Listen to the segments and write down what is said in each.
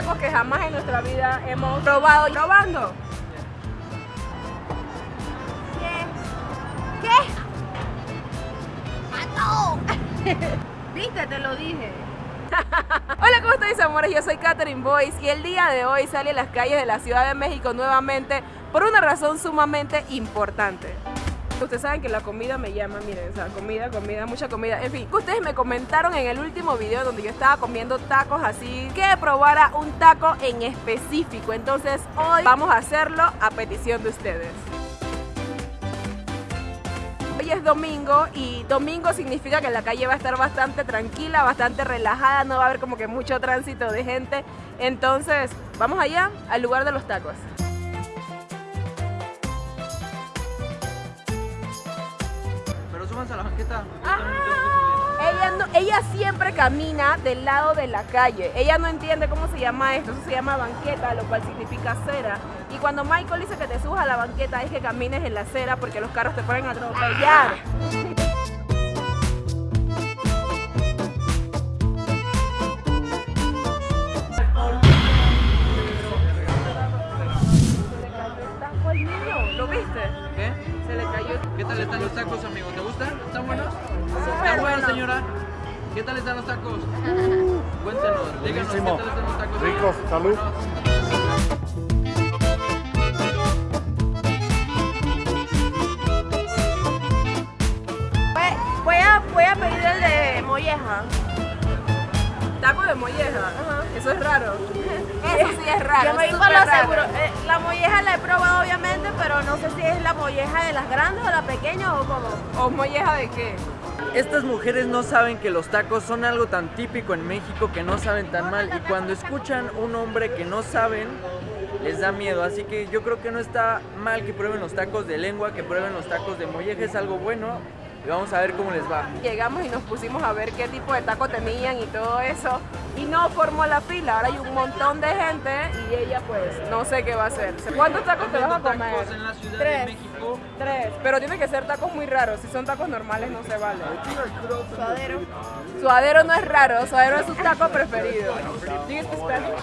tacos que jamás en nuestra vida hemos probado. Probando. ¿Qué? ¿Qué? Viste, te lo dije. Hola, ¿cómo estáis, amores? Yo soy Katherine Boyce y el día de hoy sale a las calles de la Ciudad de México nuevamente por una razón sumamente importante. Ustedes saben que la comida me llama, miren, comida, comida, mucha comida. En fin, ustedes me comentaron en el último video donde yo estaba comiendo tacos así, que probara un taco en específico. Entonces hoy vamos a hacerlo a petición de ustedes. Hoy es domingo y domingo significa que la calle va a estar bastante tranquila, bastante relajada, no va a haber como que mucho tránsito de gente. Entonces, vamos allá al lugar de los tacos. Súbanse a la banqueta. Ella, no- ella siempre camina del lado de la calle. Ella no entiende cómo se llama esto. Eso se llama banqueta, lo cual significa acera. Y cuando Michael dice que te subas a la banqueta es que camines en la acera porque los carros te pueden atropellar. Se le cayó el taco al niño. ¿Lo viste? ¿Qué? Se le cayó. ¿Qué tal están los tacos, amigo? Señora? ¿Qué tal están los tacos? Cuéntenos, díganos qué Buenísimo. tal están los tacos. Ricos, salud. Voy, a, voy a pedir el de molleja. Taco de molleja. Eso es raro. Eso sí es raro. Yo me voy lo seguro. Eh, la molleja la he probado obviamente, pero no sé si es la molleja de las grandes o la pequeña o cómo. ¿O molleja de qué? Estas mujeres no saben que los tacos son algo tan típico en México que no saben tan mal y cuando escuchan un hombre que no saben les da miedo, así que yo creo que no está mal que prueben los tacos de lengua, que prueben los tacos de molleja, es algo bueno y vamos a ver cómo les va. Llegamos y nos pusimos a ver qué tipo de taco tenían y todo eso. Y no formó la fila. Ahora hay un montón de gente y ella pues no sé qué va a hacer. ¿Cuántos tacos te vas a comer? tacos en la Ciudad Tres. de México. Tres. Pero tiene que ser tacos muy raros. Si son tacos normales no se vale. Suadero. Suadero no es raro. Suadero es su taco preferido. Do you speak Spanish?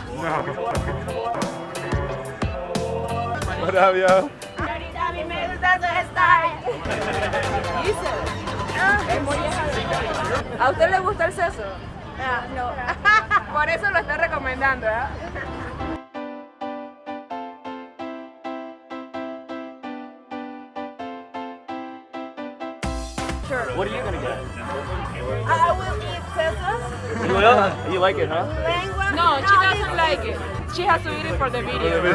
Maravilla. A mí me gusta tu style. Dice. Es molleja de- ¿A usted le gusta el seso? Ah, no. Por eso lo está recomendando, ¿eh? What are you gonna get? I will eat sesos, You will? You like it, huh? lengua. No, she doesn't like it. She has to eat it for the video.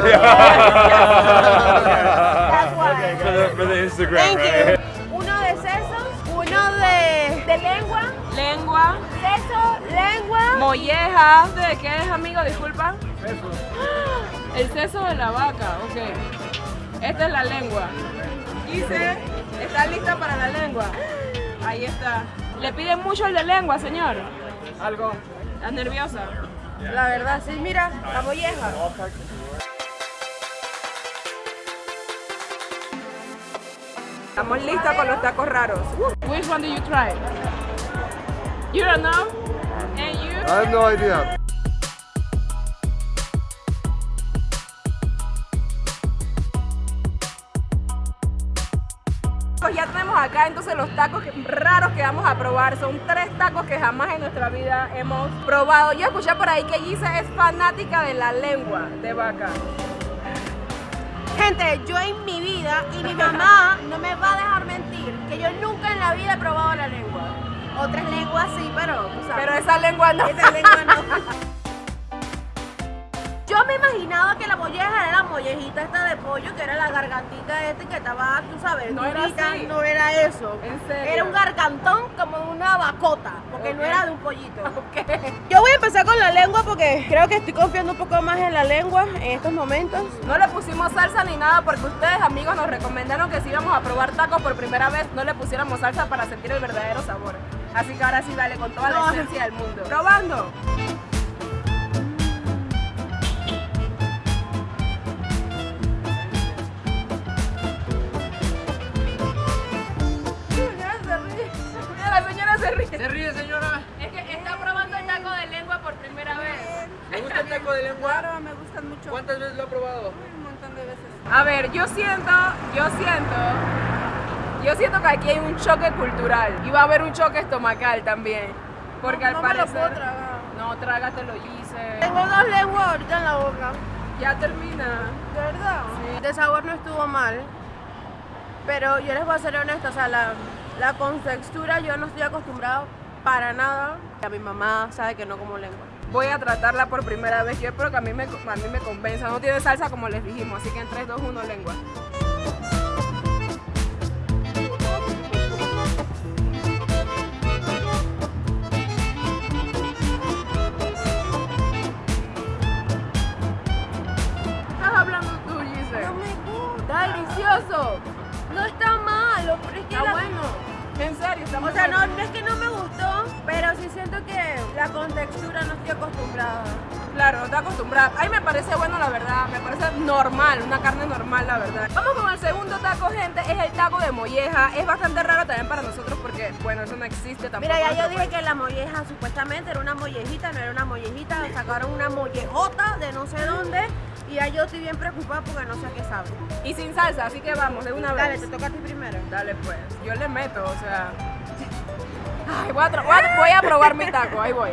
That's why. For the, for the Instagram, Thank right? you. Uno de sesos, uno de, de lengua, Lengua, seso, lengua. molleja. ¿De qué es, amigo? Disculpa. El seso de la vaca, ok. Esta es la lengua. Dice, ¿está lista para la lengua? Ahí está. ¿Le piden mucho el de lengua, señor? Algo. ¿Estás nerviosa? La verdad, sí, mira, la molleja. Estamos listas con los tacos raros. Which one do you try? You don't know? And you? I have no idea. Ya tenemos acá entonces los tacos raros que vamos a probar. Son tres tacos que jamás en nuestra vida hemos probado. Yo escuché por ahí que Gisa es fanática de la lengua de vaca. Gente, yo en mi vida y mi mamá no me va a dejar mentir que yo nunca en la vida he probado la lengua. Otras lenguas sí, pero tú sabes. Pero esa lengua no. esa lengua no. Yo me imaginaba que la molleja era la mollejita esta de pollo, que era la gargantita esta que estaba, tú sabes, No era durita, así. no era eso. ¿En serio? Era un gargantón como una bacota, porque no Ok. era de un pollito. Ok. Yo voy a empezar con la lengua porque creo que estoy confiando un poco más en la lengua en estos momentos. No le pusimos salsa ni nada porque ustedes amigos nos recomendaron que si íbamos a probar tacos por primera vez no le pusiéramos salsa para sentir el verdadero sabor. Así que ahora sí dale con toda la No. esencia del mundo. Probando. Claro, me gustan mucho. ¿Cuántas veces lo ha probado? Un montón de veces. A ver, yo siento, yo siento, yo siento que aquí hay un choque cultural y va a haber un choque estomacal también. Porque no, al no me lo parecer. puedo tragar. No, trágatelo, Gise. Tengo dos lenguas ahorita en la boca. Ya termina. ¿De verdad? De sabor no estuvo mal. Pero yo les voy a ser honesta, o sea, la, la contextura yo no estoy acostumbrada para nada. A mi mamá sabe que no como lengua. Voy a tratarla por primera vez. Yo espero que a mí me, a mí me convenza. No tiene salsa como les dijimos, así que en 3, 2, 1, lengua. Estás hablando tú, Gise. No me gusta. Está delicioso. No está malo, pero es que Está la- bueno. En serio, O sea, no, no es que no me gustó, pero sí siento que la contextura no estoy acostumbrada. Claro, no está acostumbrada. A mí me parece bueno, la verdad. Me parece normal, una carne normal, la verdad. Vamos con el segundo taco, gente. Es el taco de molleja. Es bastante raro también para nosotros porque, bueno, eso no existe tampoco. Mira, ya yo dije país. que la molleja supuestamente era una mollejita, no era una mollejita, sacaron una mollejota de no sé dónde y ya yo estoy bien preocupada porque no sé a qué sabe. Y sin salsa, así que vamos, de una Dale, vez. te toca a ti primero. Dale, pues. Yo le meto, o sea. Ay, voy a, tra- voy a- voy a probar mi taco, ahí voy.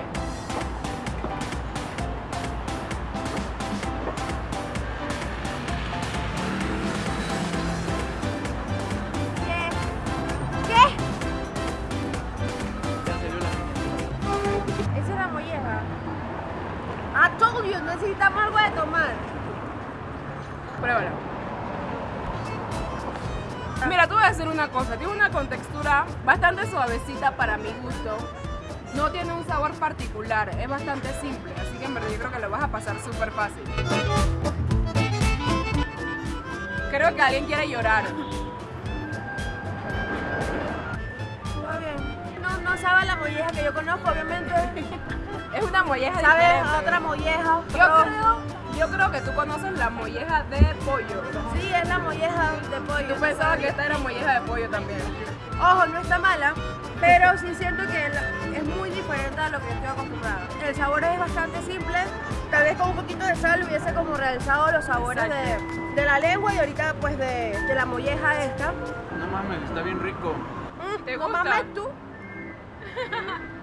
Pruébalo. Mira, te voy a decir una cosa. Tiene una contextura bastante suavecita para mi gusto. No tiene un sabor particular. Es bastante simple. Así que en verdad yo creo que lo vas a pasar súper fácil. Creo que alguien quiere llorar. No, sabe la molleja que yo conozco, obviamente. Es una molleja Sabe diferente. otra molleja. Yo creo, yo creo que tú conoces la molleja de pollo. Sí, es la molleja de pollo. Tú pensabas que esta era molleja de pollo también. Ojo, no está mala, pero sí siento que es muy diferente a lo que yo estoy acostumbrada. El sabor es bastante simple, tal vez con un poquito de sal hubiese como realzado los sabores de, de la lengua y ahorita pues de, de la molleja esta. No mames, está bien rico. Mm, ¿Te no gusta? mames tú.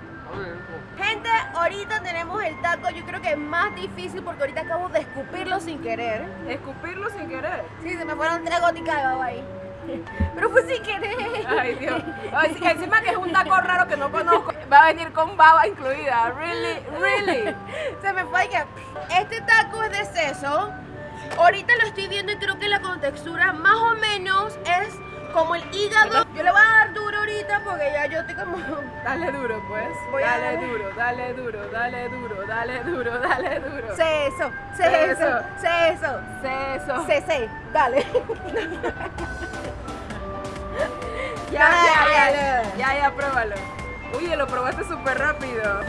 Gente, ahorita tenemos el taco, yo creo que es más difícil porque ahorita acabo de escupirlo sin querer. Escupirlo sin querer. Sí, se me fueron tres goticas de baba ahí. Pero fue sin querer. Ay, Dios. Ay, sí, encima que es un taco raro que no conozco. Va a venir con baba incluida. Really, really. Se me fue que este taco es de seso. Ahorita lo estoy viendo y creo que la contextura más o menos es como el hígado. Yo le voy a dar duro ahorita porque ya yo estoy como. Dale duro, pues. Voy a dale darle. duro, dale duro, dale duro, dale duro, dale duro. Seso. seso, seso. Seso. Cese, dale. Ya, ya, ya, Dale. ya, ya, pruébalo. Uy, lo probaste súper rápido.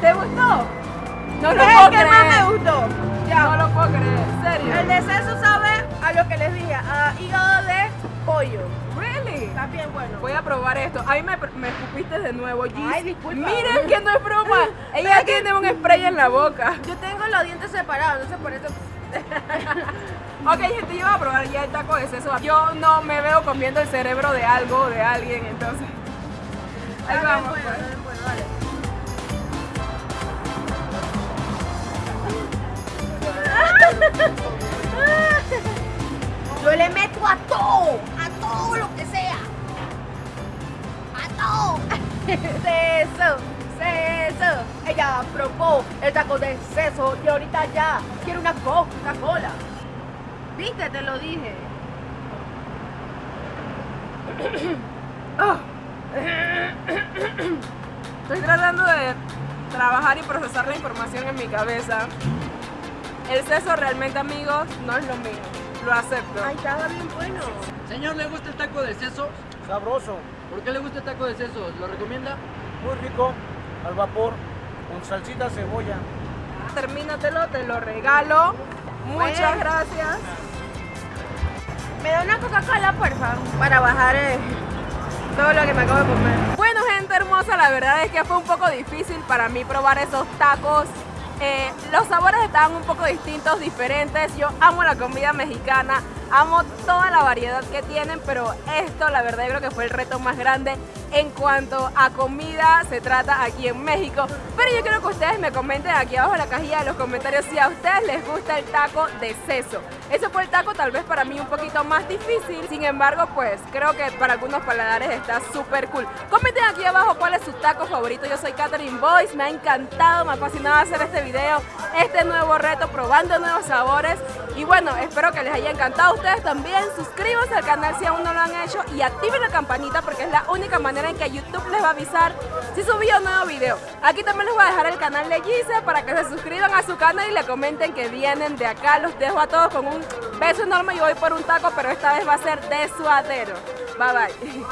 ¿Te gustó? No lo es puedo el que más me creer. gustó. No lo puedo creer, serio. El de seso sabe a lo que les dije, a hígado de pollo. Really? Está bien bueno. Voy a probar esto. A mí me, me escupiste de nuevo, Gis. Ay, disculpa. Miren que no es broma. Ella tiene un spray en la boca. Yo tengo los dientes separados, entonces por eso. Ok, gente, yo voy a probar ya el taco de seso. Yo no me veo comiendo el cerebro de algo o de alguien, entonces. Ahí vamos. bueno, pues. Yo le meto a todo, a todo lo que sea. A todo. Seso, seso. Ella probó el taco de seso y ahorita ya quiere una Coca-Cola. ¿Viste? Te lo dije. Estoy tratando de trabajar y procesar la información en mi cabeza. El seso realmente, amigos, no es lo mío. Lo acepto. Ay, estaba bien bueno. Señor, ¿le gusta el taco de seso? Sabroso, ¿Por qué le gusta el taco de seso? ¿Lo recomienda? muy rico, al vapor, con salsita, cebolla. Termínatelo, te lo regalo. Muchas Bueno. gracias. Me da una Coca-Cola, porfa, para bajar eh, todo lo que me acabo de comer. Bueno, gente hermosa, la verdad es que fue un poco difícil para mí probar esos tacos. Eh, los sabores estaban un poco distintos, diferentes. Yo amo la comida mexicana, amo toda la variedad que tienen, pero esto la verdad yo creo que fue el reto más grande en cuanto a comida se trata aquí en México. Pero yo quiero que ustedes me comenten aquí abajo en la cajilla de los comentarios si a ustedes les gusta el taco de seso. Ese fue el taco tal vez para mí un poquito más difícil, sin embargo pues creo que para algunos paladares está súper cool. Comenten aquí abajo cuál es su taco favorito. Yo soy Catherine Boyce, me ha encantado, me ha fascinado hacer este video, este nuevo reto, probando nuevos sabores. Y bueno, espero que les haya encantado a ustedes también. Suscríbanse al canal si aún no lo han hecho y activen la campanita porque es la única manera que YouTube les va a avisar si subí un nuevo video. Aquí también les voy a dejar el canal de Gise para que se suscriban a su canal y le comenten que vienen de acá. Los dejo a todos con un beso enorme. Yo voy por un taco, pero esta vez va a ser de suadero. Bye bye.